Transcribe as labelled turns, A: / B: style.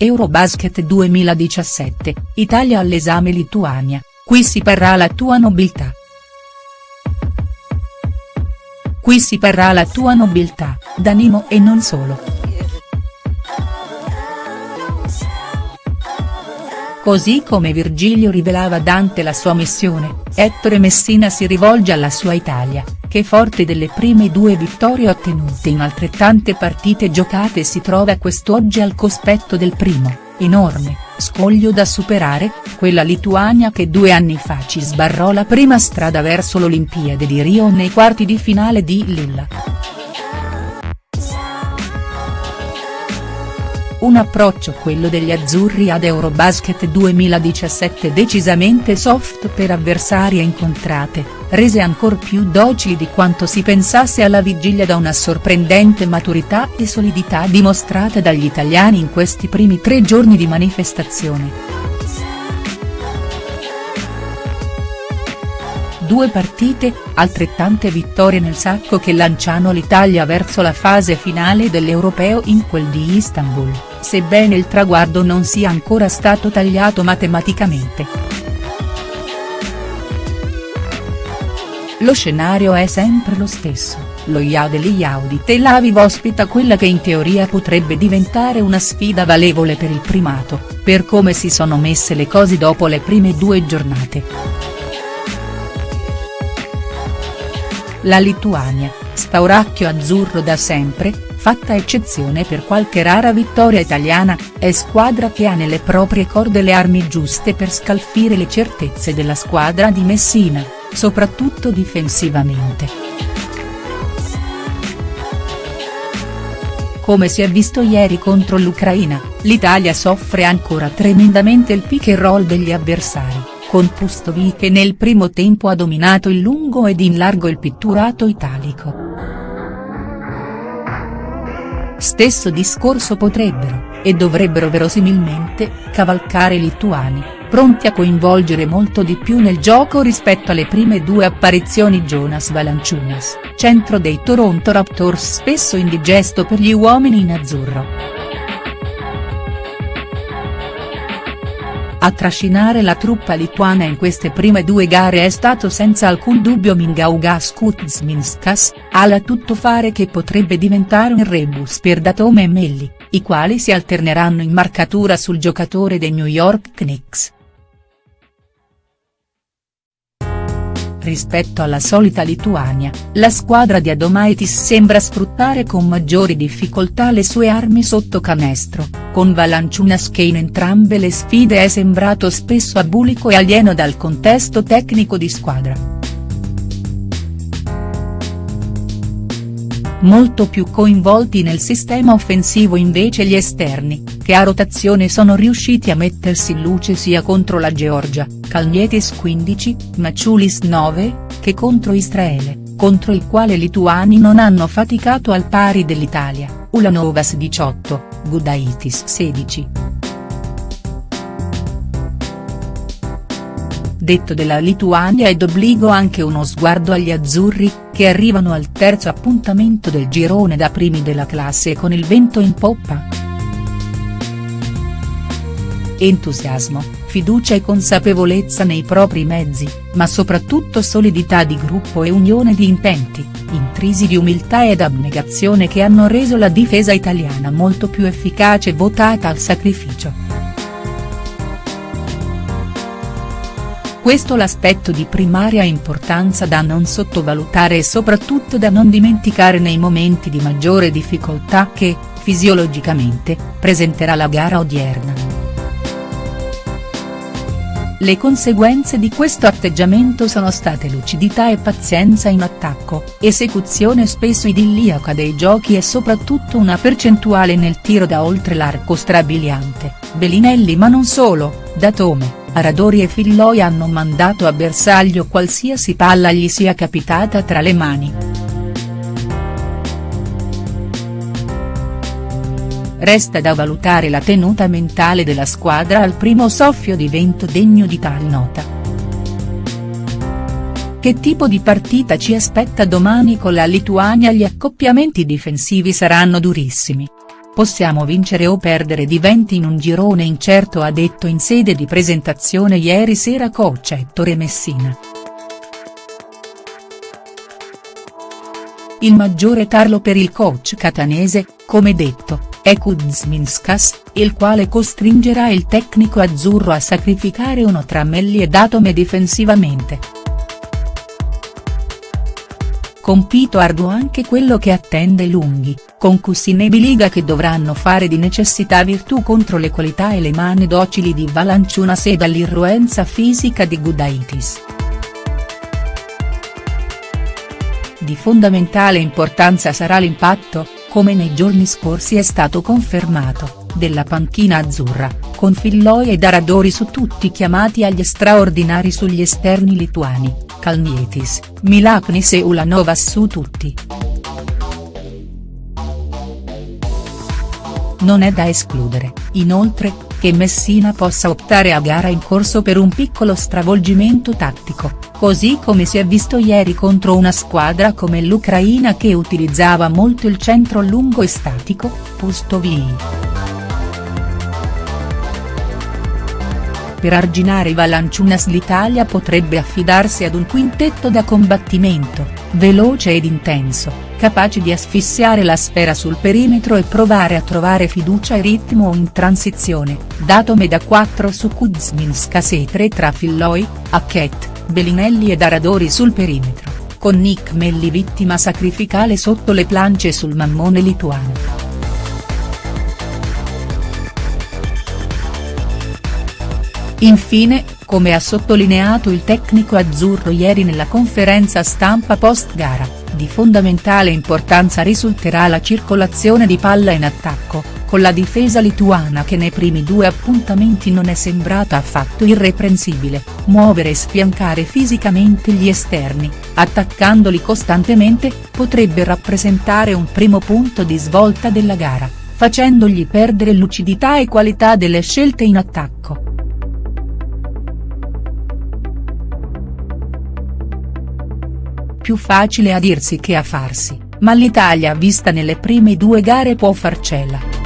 A: Eurobasket 2017, Italia all'esame Lituania, qui si parrà la tua nobiltà. Qui si parrà la tua nobiltà, d'animo e non solo. Così come Virgilio rivelava Dante la sua missione, Ettore Messina si rivolge alla sua Italia, che forte delle prime due vittorie ottenute in altrettante partite giocate si trova quest'oggi al cospetto del primo, enorme, scoglio da superare, quella Lituania che due anni fa ci sbarrò la prima strada verso l'Olimpiade di Rio nei quarti di finale di Lilla. Un approccio quello degli azzurri ad Eurobasket 2017 decisamente soft per avversarie incontrate, rese ancor più docili di quanto si pensasse alla vigilia da una sorprendente maturità e solidità dimostrata dagli italiani in questi primi tre giorni di manifestazione. Due partite, altrettante vittorie nel sacco che lanciano l'Italia verso la fase finale dell'Europeo in quel di Istanbul, sebbene il traguardo non sia ancora stato tagliato matematicamente. Lo scenario è sempre lo stesso, lo Yaudeli Yaudi Tel Aviv ospita quella che in teoria potrebbe diventare una sfida valevole per il primato, per come si sono messe le cose dopo le prime due giornate. La Lituania, spauracchio azzurro da sempre, fatta eccezione per qualche rara vittoria italiana, è squadra che ha nelle proprie corde le armi giuste per scalfire le certezze della squadra di Messina, soprattutto difensivamente. Come si è visto ieri contro l'Ucraina, l'Italia soffre ancora tremendamente il pick and roll degli avversari con Pustovi che nel primo tempo ha dominato il lungo ed in largo il pitturato italico. Stesso discorso potrebbero, e dovrebbero verosimilmente, cavalcare i lituani, pronti a coinvolgere molto di più nel gioco rispetto alle prime due apparizioni Jonas Valanciunas, centro dei Toronto Raptors spesso indigesto per gli uomini in azzurro. A trascinare la truppa lituana in queste prime due gare è stato senza alcun dubbio Mingaugas Kuzminskas, ala tuttofare che potrebbe diventare un rebus per Datome e Melli, i quali si alterneranno in marcatura sul giocatore dei New York Knicks. Rispetto alla solita Lituania, la squadra di Adomaitis sembra sfruttare con maggiori difficoltà le sue armi sotto canestro, con Valanciunas che in entrambe le sfide è sembrato spesso abulico e alieno dal contesto tecnico di squadra. Molto più coinvolti nel sistema offensivo invece gli esterni, che a rotazione sono riusciti a mettersi in luce sia contro la Georgia, Kalnietis 15, Maciulis 9, che contro Israele, contro il quale i lituani non hanno faticato al pari dell'Italia, Ulanovas 18, Gudaitis 16. detto della Lituania ed obbligo anche uno sguardo agli azzurri, che arrivano al terzo appuntamento del girone da primi della classe con il vento in poppa. Entusiasmo, fiducia e consapevolezza nei propri mezzi, ma soprattutto solidità di gruppo e unione di intenti, intrisi di umiltà ed abnegazione che hanno reso la difesa italiana molto più efficace votata al sacrificio. Questo l'aspetto di primaria importanza da non sottovalutare e soprattutto da non dimenticare nei momenti di maggiore difficoltà che, fisiologicamente, presenterà la gara odierna. Le conseguenze di questo atteggiamento sono state lucidità e pazienza in attacco, esecuzione spesso idilliaca dei giochi e soprattutto una percentuale nel tiro da oltre l'arco strabiliante, Belinelli ma non solo, Datome, Aradori e Filloi hanno mandato a bersaglio qualsiasi palla gli sia capitata tra le mani. Resta da valutare la tenuta mentale della squadra al primo soffio di vento degno di tal nota. Che tipo di partita ci aspetta domani con la Lituania Gli accoppiamenti difensivi saranno durissimi. Possiamo vincere o perdere diventi in un girone incerto ha detto in sede di presentazione ieri sera coach Ettore Messina. Il maggiore tarlo per il coach catanese, come detto, è Kuzminskas, il quale costringerà il tecnico azzurro a sacrificare uno tra Melli e Datome difensivamente. Compito arduo anche quello che attende i lunghi, con Cussin e Biliga che dovranno fare di necessità virtù contro le qualità e le mani docili di Valanciunas e dall'irruenza fisica di Gudaitis. Di fondamentale importanza sarà l'impatto, come nei giorni scorsi è stato confermato, della panchina azzurra, con Filloi e Daradori su tutti chiamati agli straordinari sugli esterni lituani, Kalnietis, Milaknis e Ulanovas su tutti. Non è da escludere, inoltre, che Messina possa optare a gara in corso per un piccolo stravolgimento tattico, così come si è visto ieri contro una squadra come l'Ucraina che utilizzava molto il centro lungo e statico, Pustovii. Per arginare Valanciunas l'Italia potrebbe affidarsi ad un quintetto da combattimento, veloce ed intenso, capace di asfissiare la sfera sul perimetro e provare a trovare fiducia e ritmo in transizione, datome da 4 su Kuzminskas e 3 tra Filloi, Hackett, Bellinelli ed Aradori sul perimetro, con Nick Melli vittima sacrificale sotto le plance sul mammone lituano. Infine, come ha sottolineato il tecnico azzurro ieri nella conferenza stampa post-gara, di fondamentale importanza risulterà la circolazione di palla in attacco, con la difesa lituana che nei primi due appuntamenti non è sembrata affatto irreprensibile, muovere e sfiancare fisicamente gli esterni, attaccandoli costantemente, potrebbe rappresentare un primo punto di svolta della gara, facendogli perdere lucidità e qualità delle scelte in attacco. Più facile a dirsi che a farsi, ma l'Italia vista nelle prime due gare può farcela.